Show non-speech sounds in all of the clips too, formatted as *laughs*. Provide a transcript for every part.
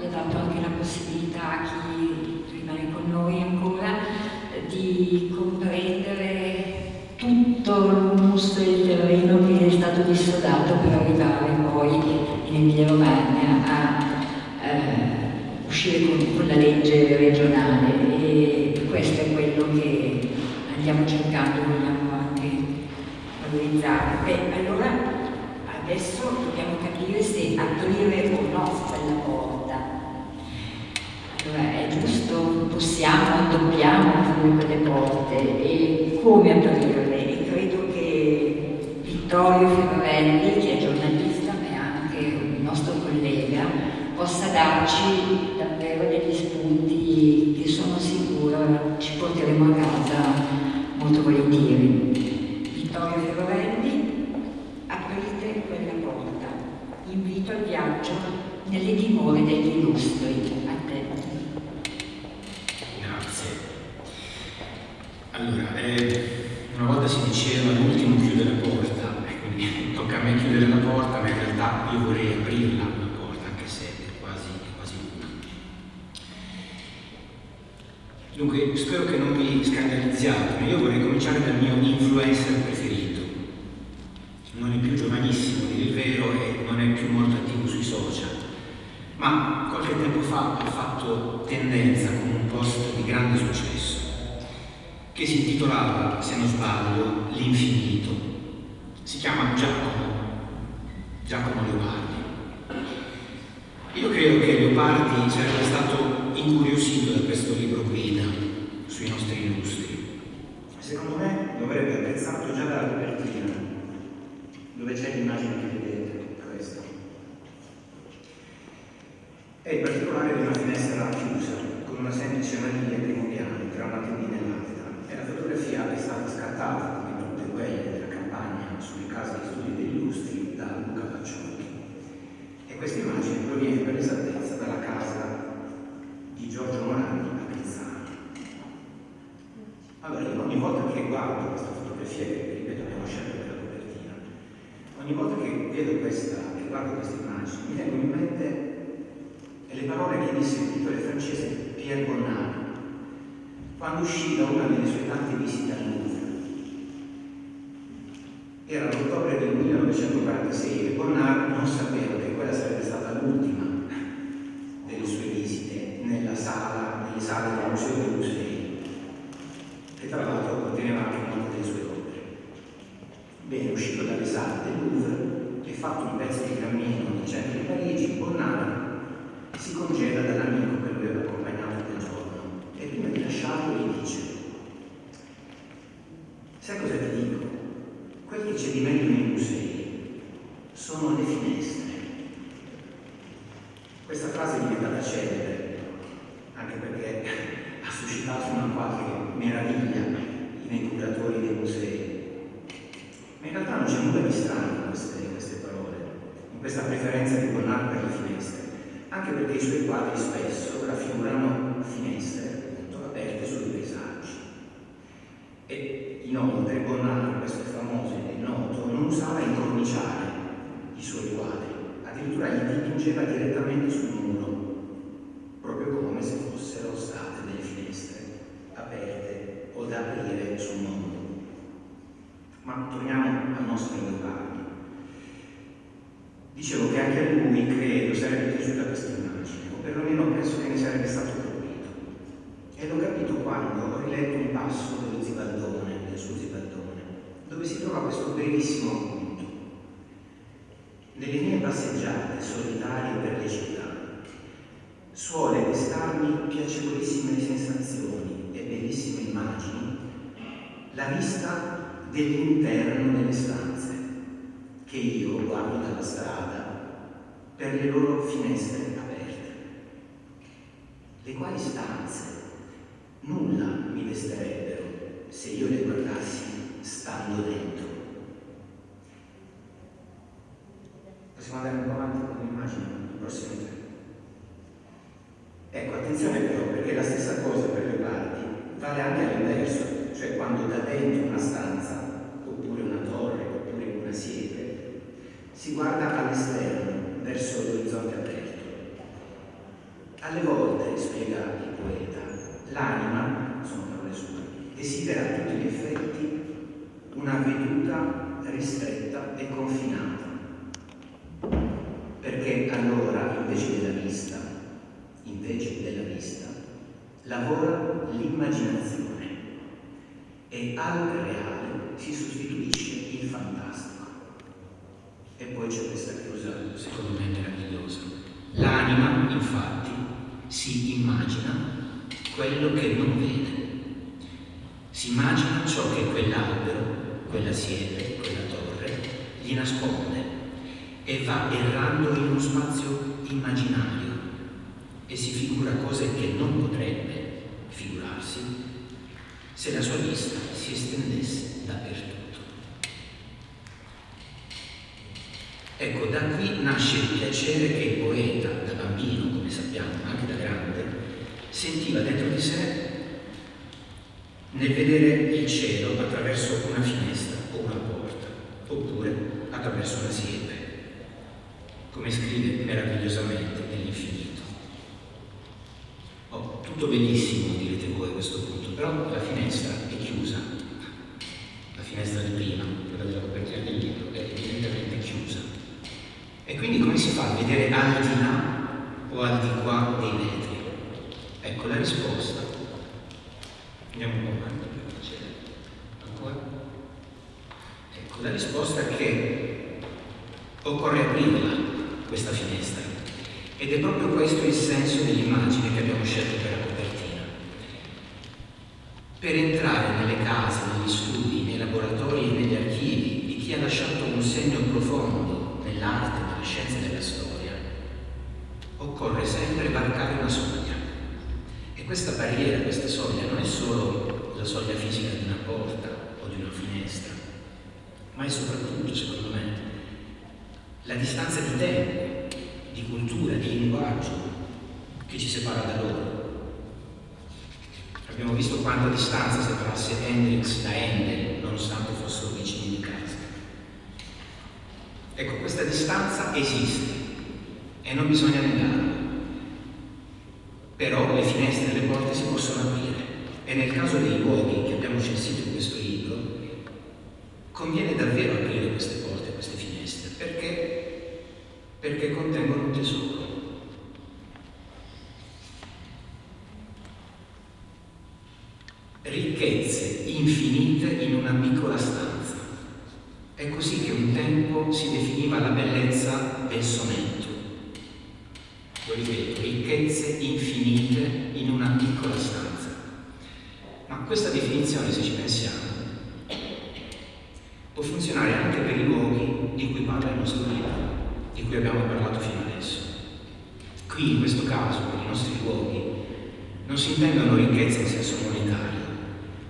vi ha dato anche la possibilità a chi rimane con noi ancora di comprendere tutto il mostro del terreno che è stato dissodato per arrivare poi in Emilia Romagna a eh, uscire con, con la legge regionale e questo è quello che andiamo cercando, vogliamo anche valorizzare. Beh, allora adesso dobbiamo capire se aprire o no quella porta. Giusto, possiamo, dobbiamo aprire quelle porte e come aprirle? E credo che Vittorio Ferrarelli, che è giornalista ma è anche il nostro collega, possa darci davvero degli spunti che sono sicura ci porteremo a casa molto volentieri. Vittorio Ferrarelli invito al viaggio nelle dimore degli illustri. A te. Grazie. Allora, eh, una volta si diceva l'ultimo chiude la porta, quindi *laughs* tocca a me chiudere la porta, ma in realtà io vorrei aprirla la porta, anche se è quasi, è quasi una. Dunque, spero che non vi scandalizziate, ma io vorrei cominciare dal mio influencer preferito non è più giovanissimo, il vero, e non è più molto attivo sui social, ma qualche tempo fa ha fatto tendenza con un post di grande successo, intitolava, se non sbaglio, L'infinito. Si chiama Giacomo, Giacomo Leopardi. Io credo che Leopardi sarebbe stato incuriosito da questo libro guida sui nostri illustri. Secondo me lo avrebbe apprezzato già dalla copertina dove c'è l'immagine che vedete, questa. È in particolare di una finestra chiusa, con una semplice maniglia primo piano, tra una tendina e l'altra, e la fotografia è stata scattata, come tutte quelle della campagna sulle case di studi degli illustri, da Luca Pacciocchi. E questa immagine proviene per esattezza dalla casa di Giorgio Morandi a Pizzano. Allora, ogni volta che guardo questa fotografia, che ripeto abbiamo scelto ogni volta che vedo questa e guardo questa immagine mi vengono in mente le parole che disse il pittore francese Pierre Bonnard quando uscì da una delle sue tante visite al Louvre. Era l'ottobre del 1946 e Bonnard non sapeva che quella sarebbe stata l'ultima delle sue visite nella sala, nelle sale del Museo dei Musei, che tra l'altro conteneva anche molte delle sue Bene, uscito dalle sale del Louvre e fatto un pezzo di cammino nel centro di Parigi, Bonnard si congeda dall'amico che lo aveva accompagnato quel giorno e prima di lasciarlo gli dice sai cosa ti dico? Meglio nei musei sono le finestre. Questa frase è diventata celebre anche perché *laughs* ha suscitato una qualche meraviglia nei curatori dei musei ma in realtà non c'è nulla di strano in queste, in queste parole, in questa preferenza di Bonnard per le finestre, anche perché i suoi quadri spesso raffigurano finestre appunto, aperte sui paesaggi. E inoltre Bonnard, questo famoso e noto, non usava incorniciare i suoi quadri, addirittura li dipingeva direttamente sul muro, proprio come se fossero state delle finestre aperte o da aprire sul mondo. Ma torniamo al nostro Leopardi. Dicevo che anche a lui credo sarebbe piaciuta questa immagine, o perlomeno penso che ne sarebbe stato colpito. E l'ho capito quando ho riletto un passo dello Zibaldone, del suo Zibaldone, dove si trova questo mie passeggiate solitarie per le città suole destarmi piacevolissime sensazioni e bellissime immagini la vista dell'interno delle stanze che io guardo dalla strada per le loro finestre aperte. Le quali stanze nulla mi desterebbero se io le guardassi stando dentro. Un po' avanti con l'immagine, il prossimo tre. Ecco, attenzione però, perché la stessa cosa per le parti vale anche all'inverso cioè quando da dentro una stanza, oppure una torre, oppure una siepe, si guarda all'esterno, verso l'orizzonte aperto. Alle volte, spiega il poeta, l'anima, sono parole sue, desidera a tutti gli effetti una veduta ristretta e confinata, perché allora invece della vista, invece della vista, lavora l'immaginazione e al reale si sostituisce il fantastico. E poi c'è questa chiusa, secondo me, meravigliosa. L'anima, infatti, si immagina quello che non vede. Si immagina ciò che quell'albero, quella siepe, quella torre gli nasconde e va errando in uno spazio immaginario e si figura cose che non potrebbe figurarsi se la sua vista si estendesse dappertutto. Ecco, da qui nasce il piacere che il poeta, da bambino, come sappiamo, anche da grande, sentiva dentro di sé nel vedere il cielo attraverso una finestra o una porta, oppure attraverso una siepe, come scrive meravigliosamente nell'infinito. Oh, tutto bellissimo, direte voi a questo punto però la finestra è chiusa, la finestra di prima, quella della copertina del libro, è evidentemente chiusa. E quindi come si fa a vedere al di là o al di qua dei vetri? Ecco la risposta. Andiamo un po' avanti per piacere. Ancora? Ecco, la risposta è che occorre aprirla, questa finestra. Ed è proprio questo il senso dell'immagine che abbiamo scelto per la per entrare nelle case, negli studi, nei laboratori e negli archivi di chi ha lasciato un segno profondo nell'arte, nella scienza e nella storia, occorre sempre varcare una soglia. E questa barriera, questa soglia, non è solo la soglia fisica di una porta o di una finestra, ma è soprattutto, secondo me, la distanza di tempo, di cultura, di linguaggio che ci separa da loro. Abbiamo visto quanta distanza separasse Hendrix da Handel, nonostante fossero vicini di casa. Ecco, questa distanza esiste e non bisogna negarla. Però le finestre e le porte si possono aprire e nel caso dei luoghi che abbiamo censito in questo libro, conviene davvero aprire queste porte, queste finestre, perché, perché contengono un tesoro. ricchezze infinite in una piccola stanza. È così che un tempo si definiva la bellezza del sonetto. Lo ripeto, ricchezze infinite in una piccola stanza. Ma questa definizione, se ci pensiamo, può funzionare anche per i luoghi di cui parla il nostro libro, di cui abbiamo parlato fino adesso. Qui, in questo caso, per i nostri luoghi, non si intendono ricchezze in senso monetario,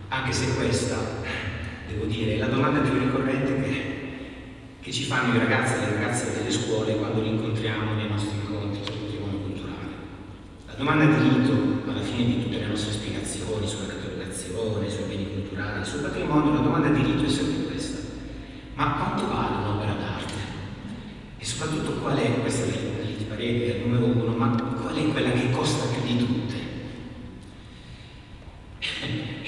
anche se questa, devo dire, è la domanda più ricorrente che, che ci fanno i ragazzi e le ragazze delle scuole quando li incontriamo nei nostri incontri sul patrimonio culturale. La domanda di rito, alla fine di tutte le nostre spiegazioni sulla catalogazione, sui beni culturali, sul patrimonio, la domanda di rito è sempre. Ma quanto vale un'opera d'arte? E soprattutto qual è, questa è di Pareti, è il numero uno, ma qual è quella che costa più di tutte?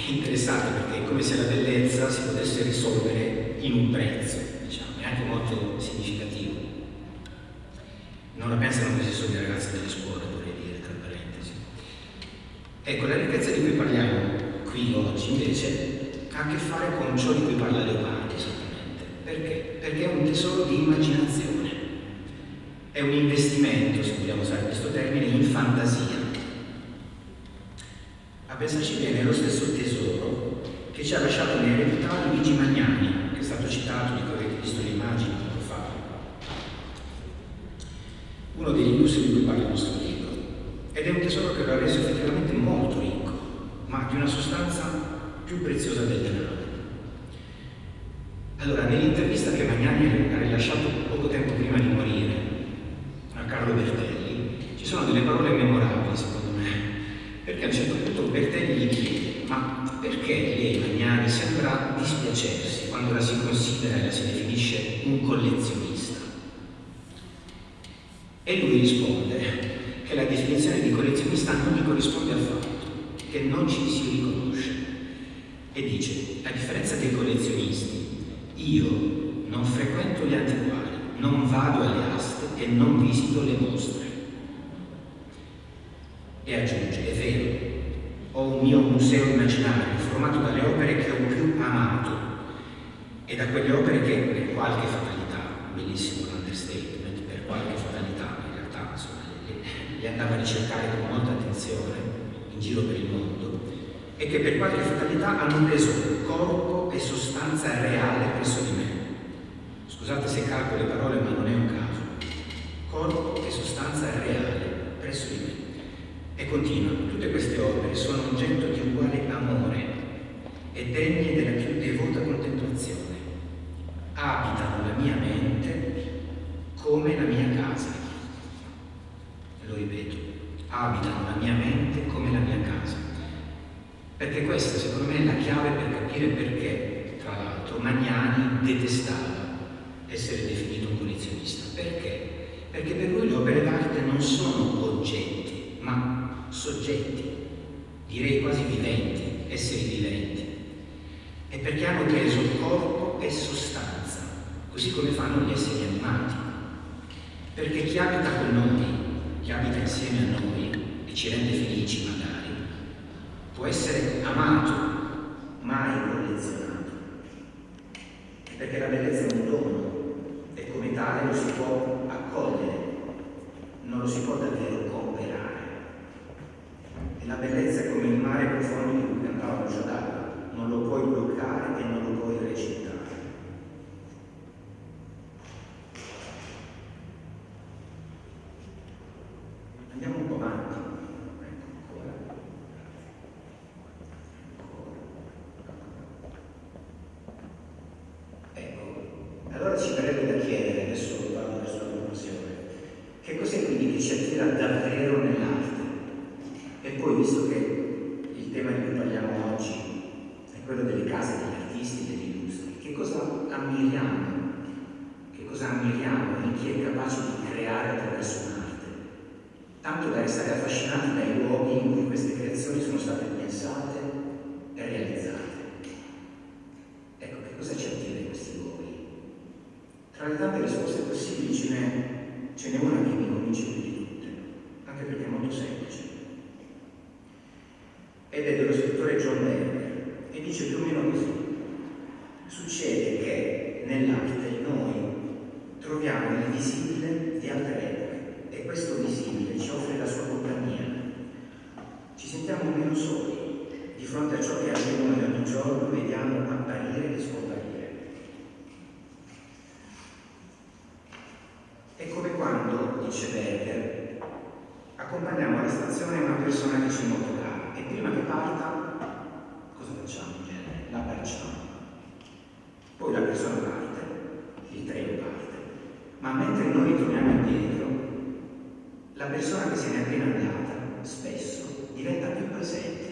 interessante perché è come se la bellezza si potesse risolvere in un prezzo, diciamo, è anche molto significativo. Non la pensano così solo i ragazzi delle scuole, vorrei dire, tra parentesi. Ecco, la ricchezza di cui parliamo qui oggi invece ha a che fare con ciò di cui parla Leopardi. Perché? Perché è un tesoro di immaginazione. È un investimento, se vogliamo usare questo termine, in fantasia a pensarci bene, è lo stesso tesoro che ci ha lasciato in eredità Luigi Magnani, che è stato citato, di cui avete visto le immagini poco fa. Uno degli illustri di cui parla il nostro libro. Ed è un tesoro che lo ha reso effettivamente molto ricco, ma di una sostanza più preziosa del denaro. Allora, nell'intervista che Magnani ha rilasciato poco tempo prima di morire a Carlo Bertelli, ci sono delle parole memorabili, secondo me, perché a un certo punto Bertelli gli chiede ma perché lei Magnani sembra dispiacersi quando la si considera e la si definisce un collezionista? E lui risponde che la definizione di collezionista non gli corrisponde affatto, che non ci si riconosce. E dice, a differenza dei collezionisti, io non frequento gli antiquari, non vado alle aste e non visito le mostre. E aggiunge, è vero, ho un mio museo immaginario formato dalle opere che ho più amato e da quelle opere che per qualche fatalità, bellissimo l'understatement, per qualche fatalità in realtà insomma, le, le andava a ricercare con molta attenzione in giro per il mondo e che per qualche fatalità hanno preso corpo e sostanza reale presso di me. Scusate se calco le parole ma non è un caso. Corpo e sostanza reale presso di me. E continua, tutte queste opere sono oggetto di uguale amore e degne della più devota contemplazione. Abitano la mia mente come la mia casa. Lo ripeto, abitano la mia mente come la mia casa. Perché questa secondo me è la chiave per capire perché, tra l'altro, Magnani detestava essere definito un collezionista. Perché? Perché per lui le opere d'arte non sono oggetti, ma soggetti, direi quasi viventi, esseri viventi, e perché hanno preso corpo e sostanza, così come fanno gli esseri animati. Perché chi abita con noi, chi abita insieme a noi e ci rende felici magari, può essere amato, mai collezionato. Perché la bellezza è un dono e come tale lo si può accogliere, non lo si può davvero comprare. E la bellezza è come il mare profondo di cui cantava Giordano, non lo puoi bloccare e non lo puoi recitare. Andiamo un po' avanti. Ecco ancora. Ecco, allora ci verrebbe da chiedere, adesso vado verso la conclusione, che cos'è quindi che ci attira davvero nell'arte? E poi, visto che il tema di cui parliamo oggi è quello delle case degli artisti, degli illustri, che cosa ammiriamo? Che cosa ammiriamo in chi è capace di creare attraverso un'arte? Tanto da restare affascinati dai luoghi in cui queste creazioni sono state pensate e realizzate. Ecco, che cosa ci attira in questi luoghi? Tra le tante risposte possibili ce n'è una che mi convince più di tutte, anche perché è molto semplice ed è dello scrittore John Berger e dice più o meno così. Succede che nell'arte noi troviamo il visibile di altre epoche e questo visibile ci offre la sua compagnia. Ci sentiamo meno soli di fronte a ciò che anche noi ogni giorno vediamo apparire e scomparire. È come quando, dice Berger, accompagniamo alla stazione una persona che ci è molto e prima che parta, cosa facciamo in genere? La abbracciamo. Poi la persona parte, il treno parte, ma mentre noi ritorniamo indietro, la persona che se n'è appena andata, spesso, diventa più presente,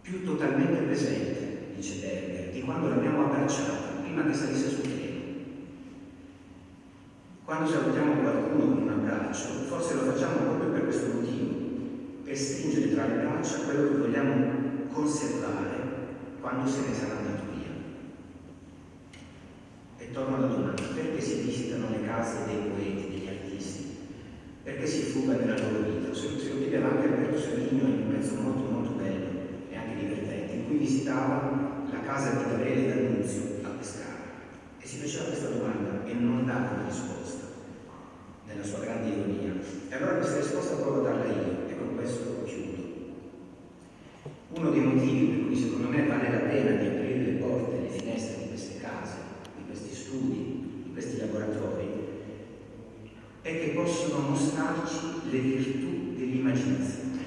più totalmente presente, dice Berger, di quando l'abbiamo abbracciata, prima che salisse sul treno. Quando salutiamo qualcuno con un abbraccio, forse lo facciamo proprio per questo motivo, per stringere tra le braccia quello che vogliamo conservare quando se ne sarà andato torno alla domanda, perché si visitano le case dei poeti, degli artisti? Perché si fuga nella loro vita? Se, lo chiedeva anche Alberto Savigno in un pezzo molto molto bello e anche divertente, in cui visitava la casa di Gabriele D'Annunzio a Pescara e si faceva questa domanda e non dava una risposta nella sua grande ironia. E allora questa risposta provo a darla io e con questo chiudo. Uno dei motivi per cui secondo me vale la pena di aprire le porte e le finestre di queste case, di questi studi, di questi laboratori, è che possono mostrarci le virtù dell'immaginazione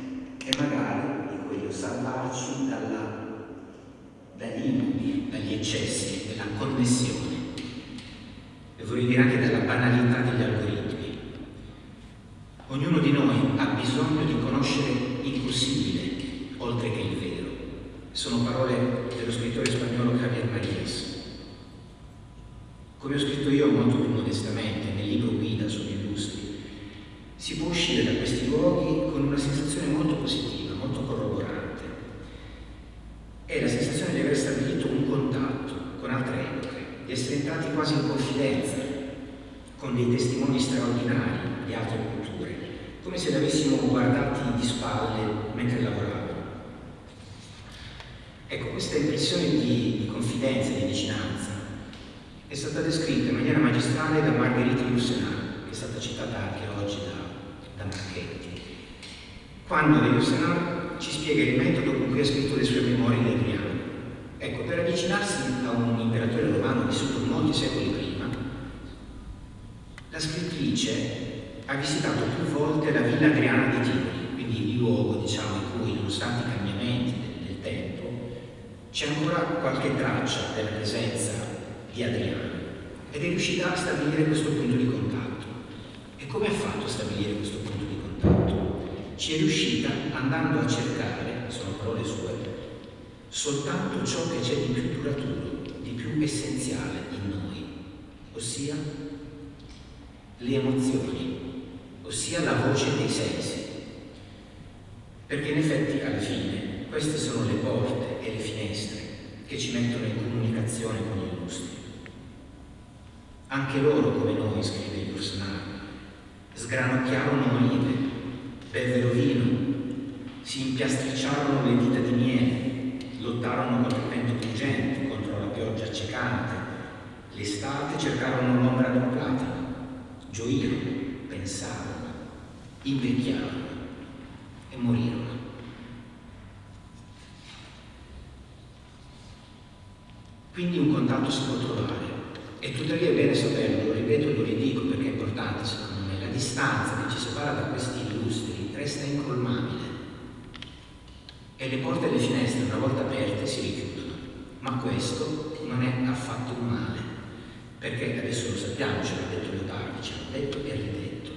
e magari, dico io, salvarci dalla, dagli dagli eccessi, dalla connessione e vorrei dire anche dalla banalità degli algoritmi. Ognuno di noi ha bisogno di conoscere il possibile, oltre che il vero. Sono parole dello scrittore spagnolo Javier Marías. Come ho scritto io molto più modestamente nel libro Guida sugli illustri, si può uscire da questi luoghi con una sensazione molto positiva, molto corroborante. È la sensazione di aver stabilito un contatto con altre epoche, di essere entrati quasi in confidenza con dei testimoni straordinari di altre culture, come se li avessimo guardati di spalle mentre lavoravamo. Ecco, questa impressione di, di confidenza, di vicinanza, è stata descritta in maniera magistrale da Margherita Yourcenar, che è stata citata anche oggi da, da Marchetti, quando Yourcenar ci spiega il metodo con cui ha scritto le sue memorie di Adriano. Ecco, per avvicinarsi a un imperatore romano vissuto molti secoli prima, la scrittrice ha visitato più volte la villa Adriana di Tivoli, quindi il luogo diciamo, in cui, nonostante i cambiamenti del, del tempo, c'è ancora qualche traccia della presenza di Adriano ed è riuscita a stabilire questo punto di contatto. E come ha fatto a stabilire questo punto di contatto? Ci è riuscita andando a cercare, sono parole sue, soltanto ciò che c'è di più duraturo, di più essenziale in noi, ossia le emozioni, ossia la voce dei sensi. Perché in effetti alla fine queste sono le porte e le finestre che ci mettono in comunicazione con gli illustri. Anche loro, come noi, scrive il personaggio, sgranocchiarono olive, bevvero vino, si impiastricciarono le dita di miele, lottarono contro il vento pungente, contro la pioggia accecante, l'estate cercarono l'ombra del platano, gioirono, pensarono, invecchiarono e morirono. Quindi un contatto si può trovare. E tuttavia è bene saperlo, lo ripeto e lo ridico perché è importante secondo me, la distanza che ci separa da questi illustri resta incolmabile e le porte e le finestre una volta aperte si richiudono, ma questo non è affatto un male, perché adesso lo sappiamo, ce l'ha detto Leopardi, ce l'ha detto e ridetto,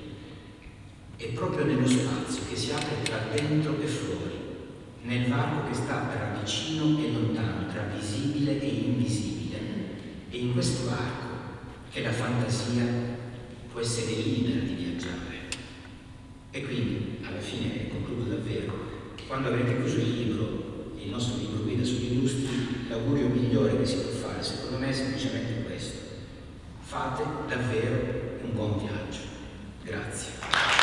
è proprio nello spazio che si apre tra dentro e fuori, nel varco che sta tra vicino e lontano, tra visibile e invisibile. E in questo varco che la fantasia può essere libera di viaggiare. E quindi, alla fine, concludo davvero, quando avrete chiuso il libro, il nostro libro guida sugli illustri, l'augurio migliore che si può fare, secondo me, è semplicemente questo. Fate davvero un buon viaggio. Grazie.